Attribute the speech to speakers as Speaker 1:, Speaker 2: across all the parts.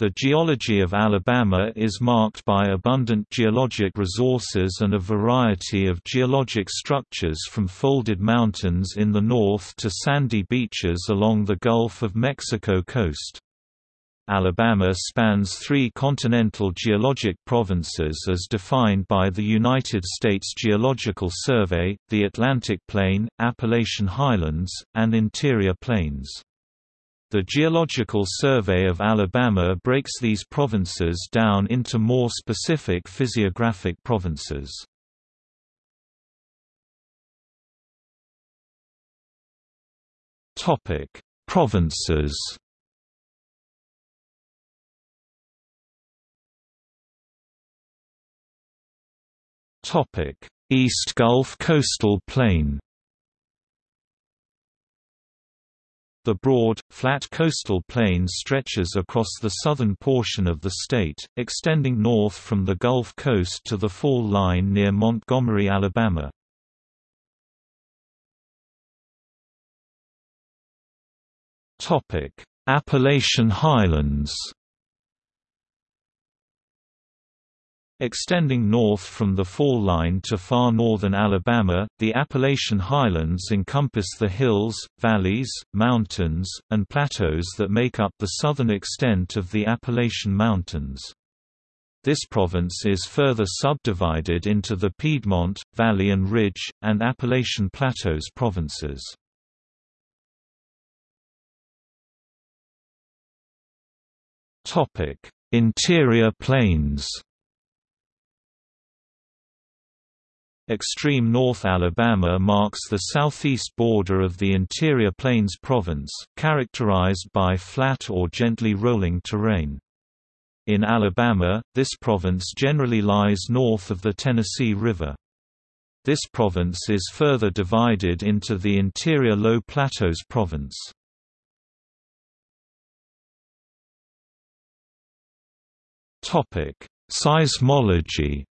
Speaker 1: The geology of Alabama is marked by abundant geologic resources and a variety of geologic structures from folded mountains in the north to sandy beaches along the Gulf of Mexico coast. Alabama spans three continental geologic provinces as defined by the United States Geological Survey, the Atlantic Plain, Appalachian Highlands, and Interior Plains. The Geological Survey of Alabama breaks these provinces down into more specific physiographic provinces. Topic: Provinces. Topic: East Gulf Coastal Plain. The broad, flat coastal plain stretches across the southern portion of the state, extending north from the Gulf Coast to the fall line near Montgomery, Alabama. Appalachian Highlands Extending north from the fall line to far northern Alabama, the Appalachian Highlands encompass the hills, valleys, mountains, and plateaus that make up the southern extent of the Appalachian Mountains. This province is further subdivided into the Piedmont, Valley and Ridge, and Appalachian Plateaus provinces. Interior plains Extreme North Alabama marks the southeast border of the Interior Plains province, characterized by flat or gently rolling terrain. In Alabama, this province generally lies north of the Tennessee River. This province is further divided into the Interior Low Plateaus province. Seismology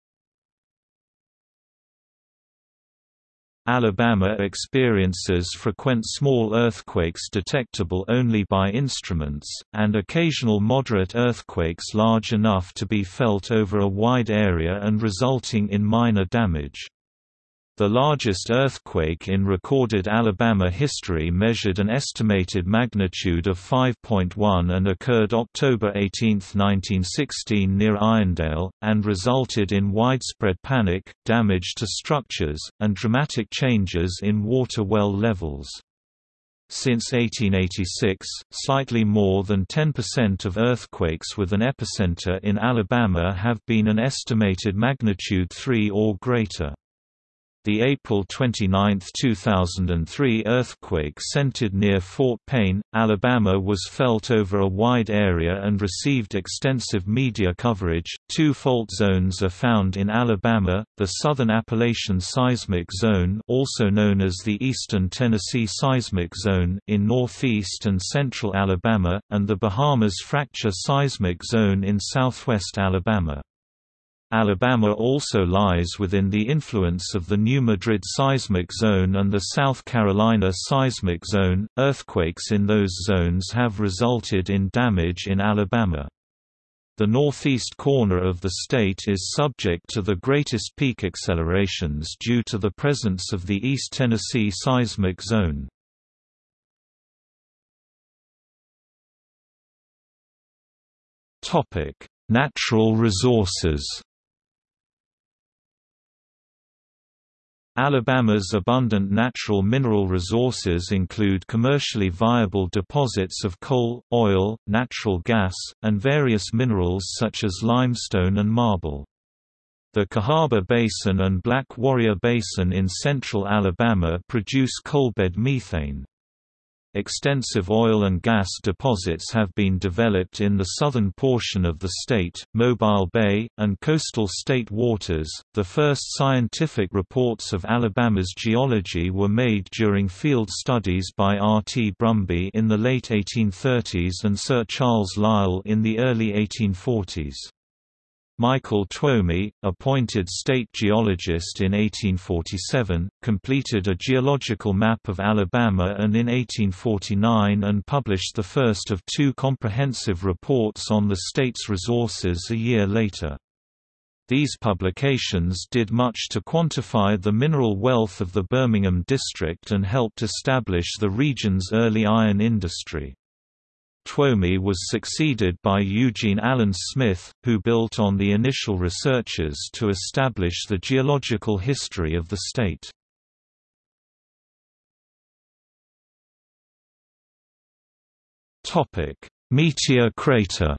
Speaker 1: Alabama experiences frequent small earthquakes detectable only by instruments, and occasional moderate earthquakes large enough to be felt over a wide area and resulting in minor damage. The largest earthquake in recorded Alabama history measured an estimated magnitude of 5.1 and occurred October 18, 1916 near Irondale, and resulted in widespread panic, damage to structures, and dramatic changes in water well levels. Since 1886, slightly more than 10% of earthquakes with an epicenter in Alabama have been an estimated magnitude 3 or greater. The April 29, 2003 earthquake centered near Fort Payne, Alabama was felt over a wide area and received extensive media coverage. Two fault zones are found in Alabama: the Southern Appalachian Seismic Zone, also known as the Eastern Tennessee Seismic Zone, in northeast and central Alabama, and the Bahamas Fracture Seismic Zone in southwest Alabama. Alabama also lies within the influence of the New Madrid seismic zone and the South Carolina seismic zone. Earthquakes in those zones have resulted in damage in Alabama. The northeast corner of the state is subject to the greatest peak accelerations due to the presence of the East Tennessee seismic zone. Natural resources Alabama's abundant natural mineral resources include commercially viable deposits of coal, oil, natural gas, and various minerals such as limestone and marble. The Cahaba Basin and Black Warrior Basin in central Alabama produce coalbed methane. Extensive oil and gas deposits have been developed in the southern portion of the state, Mobile Bay, and coastal state waters. The first scientific reports of Alabama's geology were made during field studies by R. T. Brumby in the late 1830s and Sir Charles Lyell in the early 1840s. Michael Tuomey, appointed state geologist in 1847, completed a geological map of Alabama and in 1849 and published the first of two comprehensive reports on the state's resources a year later. These publications did much to quantify the mineral wealth of the Birmingham district and helped establish the region's early iron industry. Tuomey was succeeded by Eugene Allen Smith, who built on the initial researches to establish the geological history of the state. Meteor crater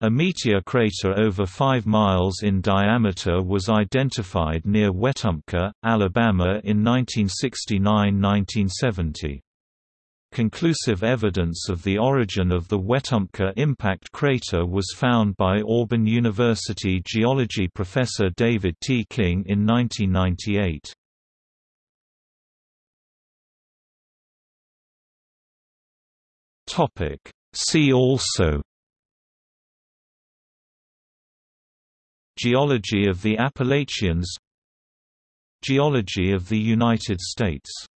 Speaker 1: A meteor crater over 5 miles in diameter was identified near Wetumpka, Alabama in 1969–1970. Conclusive evidence of the origin of the Wetumpka impact crater was found by Auburn University geology professor David T. King in 1998. See also Geology of the Appalachians Geology of the United States